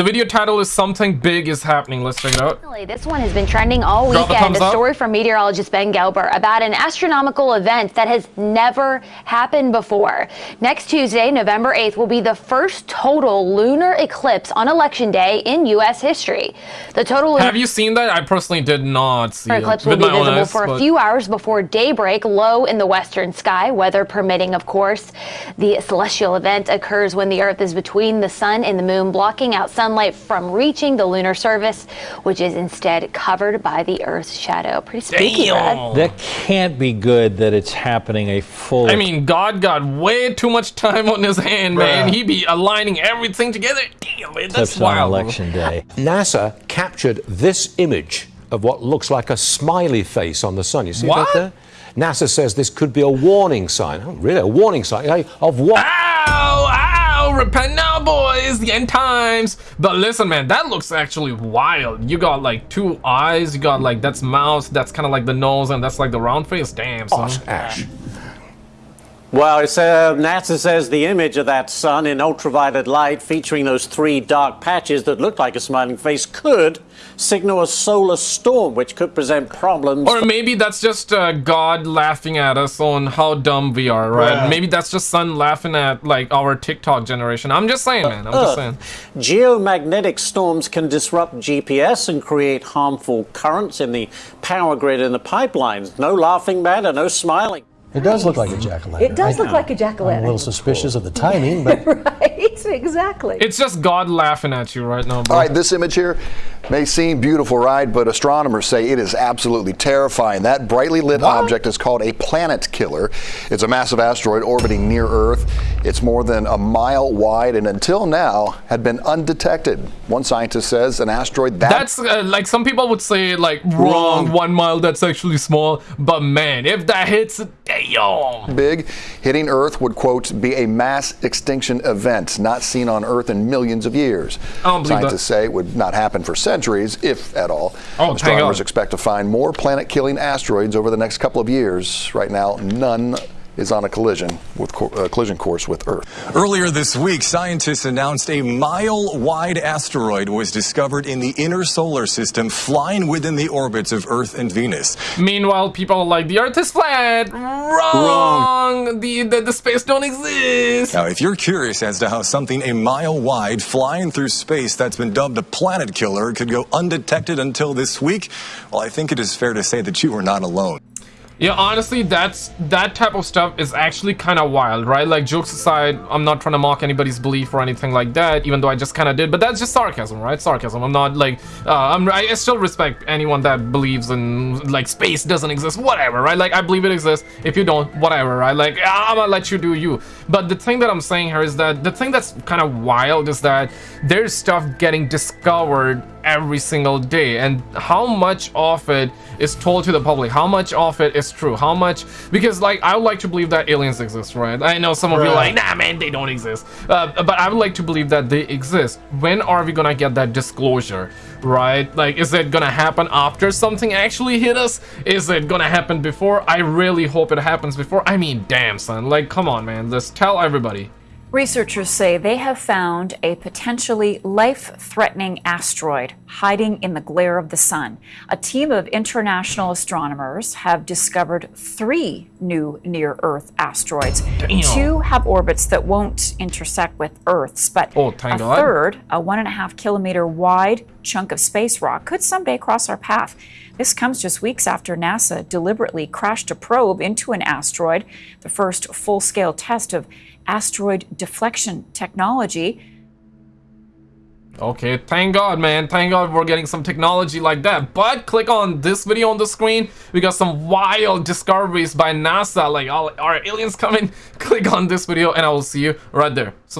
The video title is Something Big is Happening. Let's check it out. This one has been trending all weekend. A story from meteorologist Ben Gelber about an astronomical event that has never happened before. Next Tuesday, November 8th, will be the first total lunar eclipse on election day in U.S. history. The total Have you seen that? I personally did not see it. eclipse will be visible eyes, for a few hours before daybreak, low in the western sky, weather permitting, of course. The celestial event occurs when the Earth is between the sun and the moon, blocking out sunlight from reaching the lunar surface, which is instead covered by the Earth's shadow. Pretty spooky, Brad. Damn. That can't be good that it's happening a full. I mean, God got way too much time on his hand, man. Bruh. He be aligning everything together. Damn, it, that's eclipse on wild. bro. election day. NASA captured this image of what looks like a smiley face on the sun. You see What? that there? NASA says this could be a warning sign. Oh, really? A warning sign eh, of what? Ow! Repent now, boys! The end times! But listen, man, that looks actually wild. You got like two eyes, you got like that's mouth, that's kind of like the nose, and that's like the round face. Damn, son. Ash. Well, it's, uh, NASA says the image of that sun in ultraviolet light featuring those three dark patches that look like a smiling face could signal a solar storm, which could present problems. Or maybe that's just uh, God laughing at us on how dumb we are, right? Bruh. Maybe that's just Sun laughing at like our TikTok generation. I'm just saying, man. I'm just saying. Geomagnetic storms can disrupt GPS and create harmful currents in the power grid and the pipelines. No laughing matter, no smiling. It does look like a jack-o'-lantern. It does I- look like a I'm a jack-o'-lantern. I'm a little suspicious of the timing, but right, exactly. It's just God laughing at you right now, bro. All right, this image here may seem beautiful, right? But astronomers say it is absolutely terrifying. That brightly lit object is called a planet killer. It's a massive asteroid orbiting near Earth. It's more than a mile wide and until now had been undetected. One scientist says an asteroid that That's uh, like some people would say like wrong, Wrong. one mile that's actually small but man if that hits damn big hitting Earth would, quote, be a mass extinction event not seen on Earth in millions of years. I don't believe that. Scientists say it would not happen for centuries, if at all. Oh, Astronomers expect to find more planet killing asteroids over the next couple of years. Right now, none is on a collision with co- uh, collision course with Earth. Earlier this week, scientists announced a mile wide asteroid was discovered in the inner solar system, flying within the orbits of Earth and Venus. meanwhile people are like the earth is flat wrong, The, the the space don't exist Now, if you're curious as to how something a mile wide flying through space that's been dubbed a planet killer could go undetected until this week, well, I think it is fair to say that you are not alone. Yeah, honestly, that's that type of stuff is actually kind of wild, right? Like jokes aside, I'm not trying to mock anybody's belief or anything like that, even though I just kind of did. But that's just sarcasm, right? Sarcasm. I'm not like uh, I'm. I still respect anyone that believes in like space doesn't exist, whatever, right? Like I believe it exists. If you don't, whatever, right? Like I'm gonna let you do you. But the thing that I'm saying here is that the thing that's kind of wild is that there's stuff getting discovered every single day. And how much of it is told to the public? How much of it is true? How much because like i would like to believe that aliens exist right? I know some of you are like nah man they don't exist. Uh, but i would like to believe that they exist. When are we gonna get that disclosure right? Like is it gonna happen after something actually hit us? Is it gonna happen before? I really hope it happens before. I mean damn son. Like come on man. Just tell everybody Researchers say they have found a potentially life threatening asteroid hiding in the glare of the sun. A team of international astronomers have discovered three new near Earth asteroids. Damn. Two have orbits that won't intersect with Earth's, but Oh, a God. third, a one and a half kilometer wide chunk of space rock, could someday cross our path. This comes just weeks after NASA deliberately crashed a probe into an asteroid, the first full scale test of asteroid deflection technology. Okay, thank God, man. Thank God we're getting some technology like that. But click on this video on the screen. We got some wild discoveries by NASA. Like, all, aliens coming? Click on this video and I will see you right there. Subscribe.